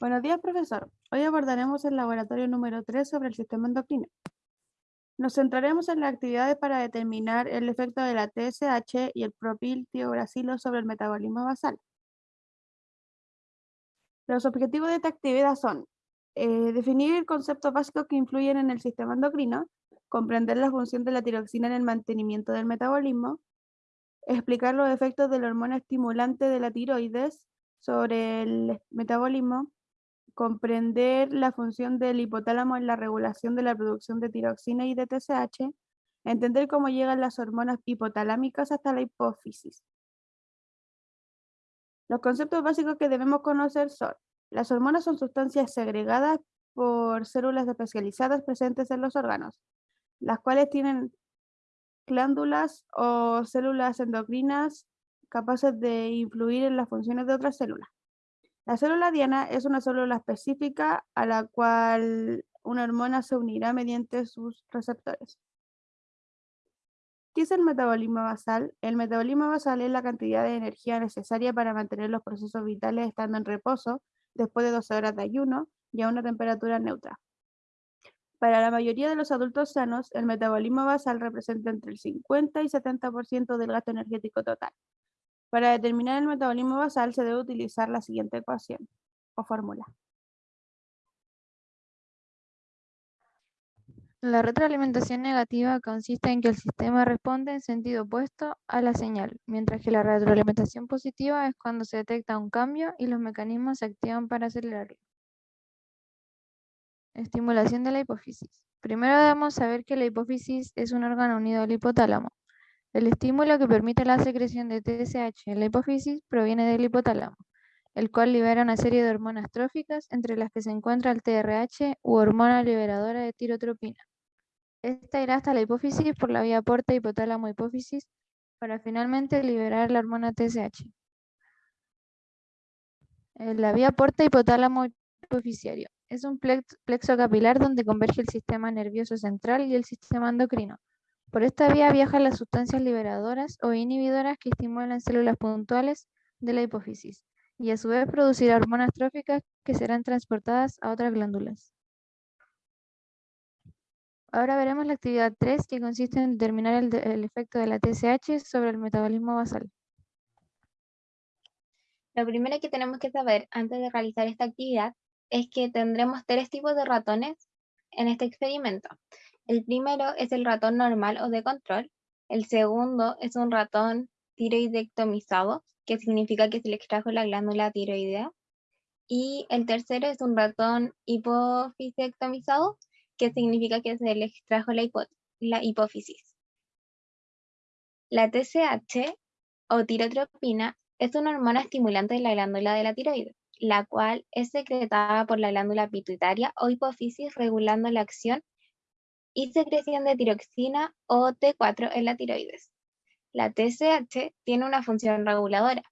Buenos días, profesor. Hoy abordaremos el laboratorio número 3 sobre el sistema endocrino. Nos centraremos en las actividades para determinar el efecto de la TSH y el propiltiuracilo sobre el metabolismo basal. Los objetivos de esta actividad son eh, definir conceptos básicos que influyen en el sistema endocrino, comprender la función de la tiroxina en el mantenimiento del metabolismo, explicar los efectos de la hormona estimulante de la tiroides sobre el metabolismo, comprender la función del hipotálamo en la regulación de la producción de tiroxina y de TSH, entender cómo llegan las hormonas hipotalámicas hasta la hipófisis. Los conceptos básicos que debemos conocer son, las hormonas son sustancias segregadas por células especializadas presentes en los órganos, las cuales tienen glándulas o células endocrinas capaces de influir en las funciones de otras células. La célula diana es una célula específica a la cual una hormona se unirá mediante sus receptores. ¿Qué es el metabolismo basal? El metabolismo basal es la cantidad de energía necesaria para mantener los procesos vitales estando en reposo después de 12 horas de ayuno y a una temperatura neutra. Para la mayoría de los adultos sanos, el metabolismo basal representa entre el 50 y 70% del gasto energético total. Para determinar el metabolismo basal se debe utilizar la siguiente ecuación o fórmula. La retroalimentación negativa consiste en que el sistema responde en sentido opuesto a la señal, mientras que la retroalimentación positiva es cuando se detecta un cambio y los mecanismos se activan para acelerarlo. Estimulación de la hipófisis. Primero debemos saber que la hipófisis es un órgano unido al hipotálamo. El estímulo que permite la secreción de TSH en la hipófisis proviene del hipotálamo, el cual libera una serie de hormonas tróficas, entre las que se encuentra el TRH u hormona liberadora de tirotropina. Esta irá hasta la hipófisis por la vía porta hipotálamo-hipófisis para finalmente liberar la hormona TSH. La vía porta hipotálamo hipofisiario es un plexo capilar donde converge el sistema nervioso central y el sistema endocrino por esta vía viajan las sustancias liberadoras o inhibidoras que estimulan células puntuales de la hipófisis y a su vez producirá hormonas tróficas que serán transportadas a otras glándulas. Ahora veremos la actividad 3 que consiste en determinar el, efecto de la TSH sobre el metabolismo basal. Lo primero que tenemos que saber antes de realizar esta actividad es que tendremos tres tipos de ratones en este experimento. El primero es el ratón normal o de control. El segundo es un ratón tiroidectomizado, que significa que se le extrajo la glándula tiroidea. Y el tercero es un ratón hipofisectomizado, que significa que se le extrajo la, la hipófisis. La TSH o tirotropina es una hormona estimulante de la glándula de la tiroides, la cual es secretada por la glándula pituitaria o hipófisis regulando la acción y secreción de tiroxina o T4 en la tiroides. La TSH tiene una función reguladora.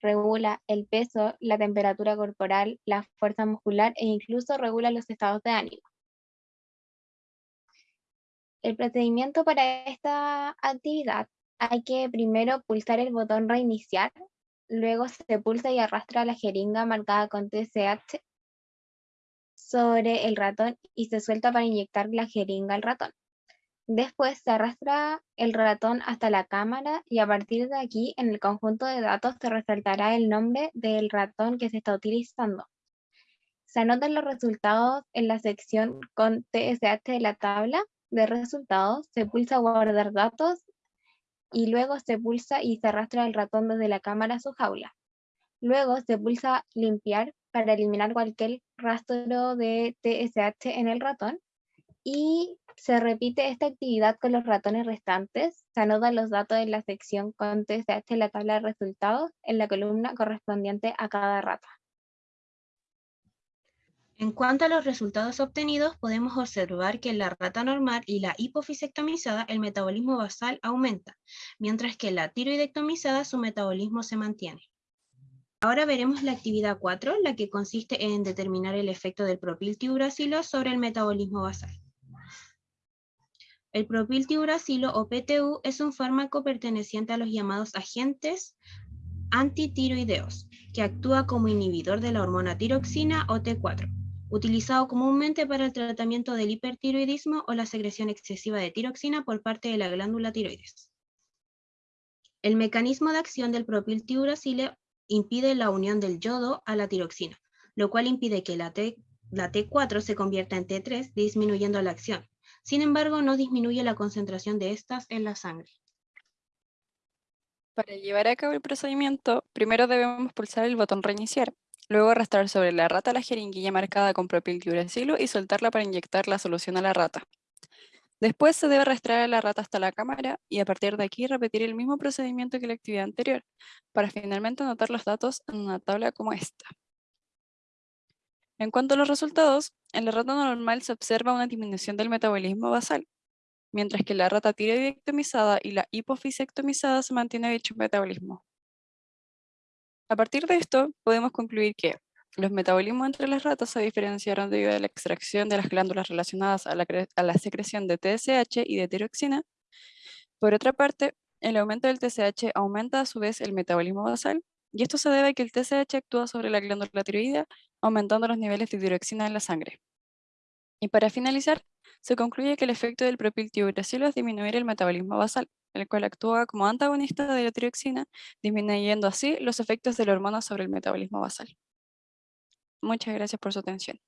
Regula el peso, la temperatura corporal, la fuerza muscular e incluso regula los estados de ánimo. El procedimiento para esta actividad hay que primero pulsar el botón reiniciar, luego se pulsa y arrastra la jeringa marcada con TSH sobre el ratón y se suelta para inyectar la jeringa al ratón. Después se arrastra el ratón hasta la cámara y a partir de aquí en el conjunto de datos se resaltará el nombre del ratón que se está utilizando. Se anotan los resultados en la sección con TSH de la tabla de resultados, se pulsa guardar datos y luego se pulsa y se arrastra el ratón desde la cámara a su jaula. Luego se pulsa limpiar para eliminar cualquier rastro de TSH en el ratón y se repite esta actividad con los ratones restantes. Se anotan los datos en la sección con TSH en la tabla de resultados en la columna correspondiente a cada rata. En cuanto a los resultados obtenidos, podemos observar que en la rata normal y la hipofisectomizada el metabolismo basal aumenta, mientras que en la tiroidectomizada su metabolismo se mantiene. Ahora veremos la actividad 4, la que consiste en determinar el efecto del propiltiuracilo sobre el metabolismo basal. El propiltiuracilo o PTU es un fármaco perteneciente a los llamados agentes antitiroideos, que actúa como inhibidor de la hormona tiroxina o T4, utilizado comúnmente para el tratamiento del hipertiroidismo o la secreción excesiva de tiroxina por parte de la glándula tiroides. El mecanismo de acción del propiltiuracilo impide la unión del yodo a la tiroxina, lo cual impide que la, T, la T4 se convierta en T3, disminuyendo la acción. Sin embargo, no disminuye la concentración de estas en la sangre. Para llevar a cabo el procedimiento, primero debemos pulsar el botón reiniciar, luego arrastrar sobre la rata la jeringuilla marcada con propiltiuracilo y soltarla para inyectar la solución a la rata. Después se debe arrastrar a la rata hasta la cámara y a partir de aquí repetir el mismo procedimiento que la actividad anterior, para finalmente anotar los datos en una tabla como esta. En cuanto a los resultados, en la rata normal se observa una disminución del metabolismo basal, mientras que la rata tiroidectomizada y la hipofisectomizada se mantiene dicho metabolismo. A partir de esto, podemos concluir que los metabolismos entre las ratas se diferenciaron debido a la extracción de las glándulas relacionadas a la, secreción de TSH y de tiroxina. Por otra parte, el aumento del TSH aumenta a su vez el metabolismo basal, y esto se debe a que el TSH actúa sobre la glándula tiroidea, aumentando los niveles de tiroxina en la sangre. Y para finalizar, se concluye que el efecto del propiltiuracilo es disminuir el metabolismo basal, el cual actúa como antagonista de la tiroxina, disminuyendo así los efectos de la hormona sobre el metabolismo basal. Muchas gracias por su atención.